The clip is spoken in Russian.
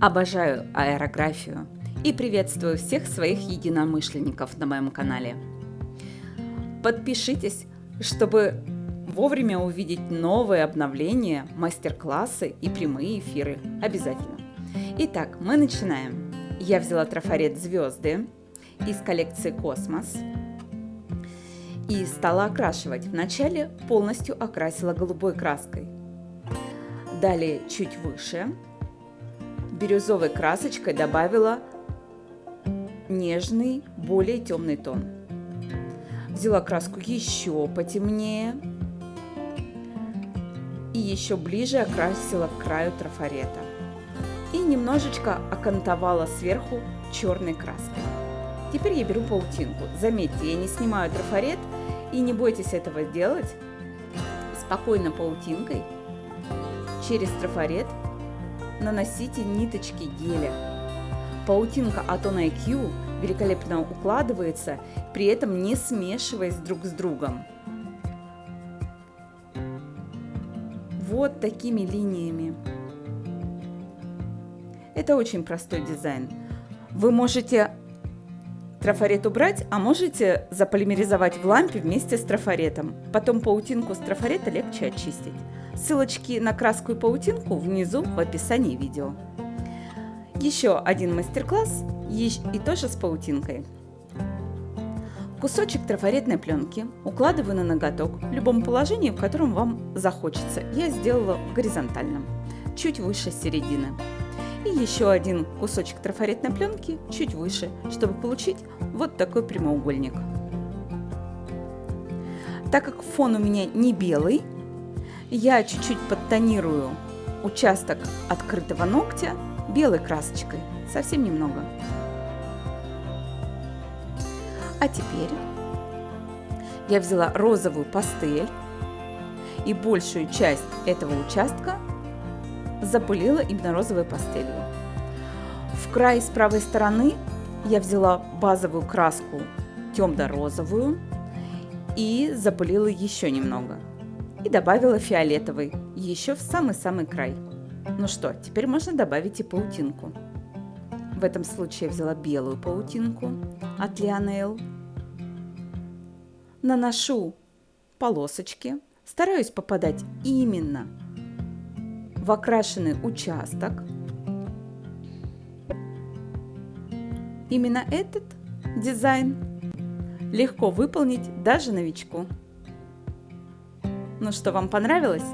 Обожаю аэрографию и приветствую всех своих единомышленников на моем канале. Подпишитесь, чтобы вовремя увидеть новые обновления, мастер-классы и прямые эфиры. Обязательно. Итак, мы начинаем. Я взяла трафарет «Звезды» из коллекции «Космос» и стала окрашивать. Вначале полностью окрасила голубой краской. Далее чуть выше бирюзовой красочкой добавила нежный, более темный тон. Взяла краску еще потемнее и еще ближе окрасила к краю трафарета. И немножечко окантовала сверху черной краской. Теперь я беру паутинку. Заметьте, я не снимаю трафарет и не бойтесь этого делать. Спокойно паутинкой через трафарет наносите ниточки геля. Паутинка от On IQ великолепно укладывается, при этом не смешиваясь друг с другом. Вот такими линиями. Это очень простой дизайн. Вы можете трафарет убрать, а можете заполимеризовать в лампе вместе с трафаретом. Потом паутинку с трафарета легче очистить. Ссылочки на краску и паутинку внизу в описании видео. Еще один мастер-класс и тоже с паутинкой. Кусочек трафаретной пленки укладываю на ноготок в любом положении, в котором вам захочется. Я сделала в горизонтальном, чуть выше середины. И еще один кусочек трафаретной пленки чуть выше, чтобы получить вот такой прямоугольник. Так как фон у меня не белый, я чуть-чуть подтонирую участок открытого ногтя белой красочкой, совсем немного. А теперь я взяла розовую пастель и большую часть этого участка запылила именно розовой пастелью. В край с правой стороны я взяла базовую краску темно-розовую и запылила еще немного – и добавила фиолетовый, еще в самый-самый край. Ну что, теперь можно добавить и паутинку. В этом случае я взяла белую паутинку от Лионел. Наношу полосочки, стараюсь попадать именно в окрашенный участок. Именно этот дизайн легко выполнить даже новичку. Ну что, вам понравилось?